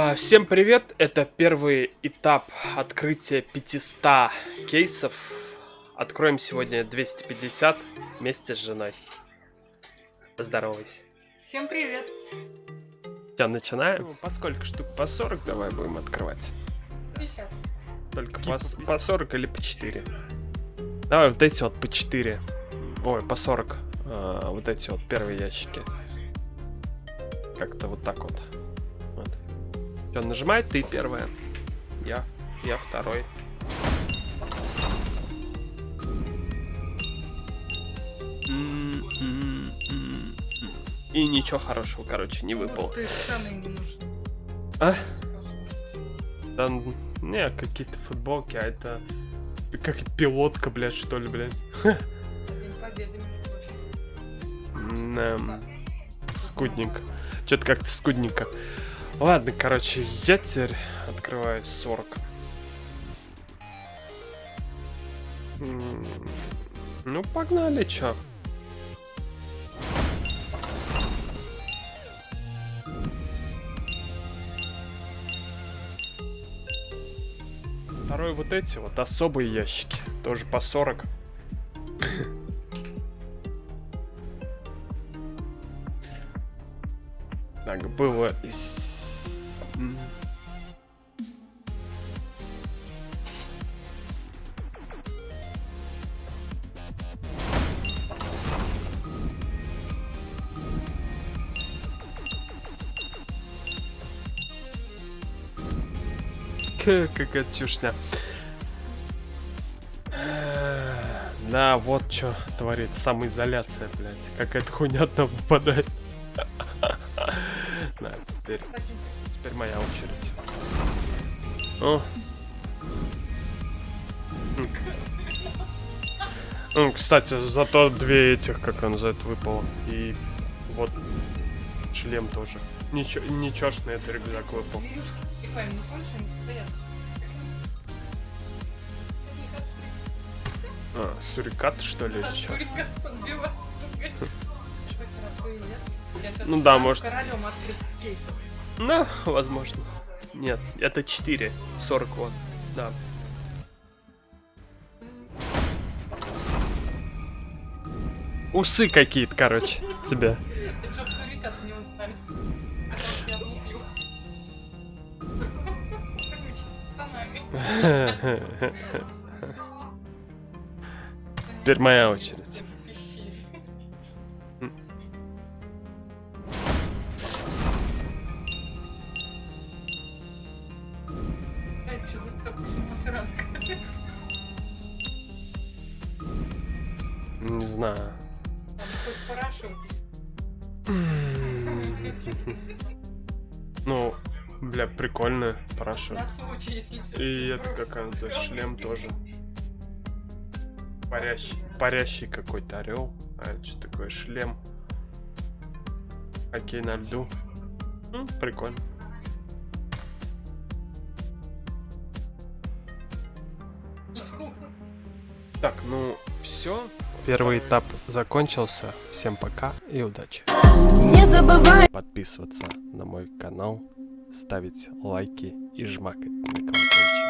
А, всем привет! Это первый этап открытия 500 кейсов. Откроем сегодня 250 вместе с женой. Поздоровайся. Всем привет! Сейчас начинаем. Ну, по сколько штук? По 40 давай будем открывать. 50. Только по, по 40 или по 4? Давай вот эти вот по 4. Ой, по 40. А, вот эти вот первые ящики. Как-то вот так вот. Все, нажимай ты первая. Я. Я второй. И ничего хорошего, короче, не выпал. Ты не нужен. А? Да, не, какие-то футболки, а это как пилотка, блядь, что ли, блядь. Победы, прочим. Скудненько. Что-то как-то скудненько. Ладно, короче, я теперь открываю 40. Ну, погнали, чё. Второй вот эти вот особые ящики. Тоже по 40. Так, было из... Какая чушня. Да, вот что творит самоизоляция, блядь. Какая-то хуйня там выпадает. Да, теперь, теперь моя очередь. О. Ну, кстати, зато две этих, как он за это выпало. И вот шлем тоже. Ничего, ничешный это рюкзак выпал. А, сурикат что ли? Сурикат подбиваться. Ну да, может. Королем кейсов. Ну, возможно. Нет, это 4. 40 вот. Да. Усы какие-то, короче, устали. Теперь моя очередь. Не знаю. Ну, бля, прикольно, параша. И это как за шлем тоже. Парящий, парящий какой-то орел. А это что такое? Шлем. Окей, на льду. Ну, прикольно. Так, ну все. Первый этап закончился. Всем пока и удачи. Не забывай подписываться на мой канал, ставить лайки и жмакать на колокольчик.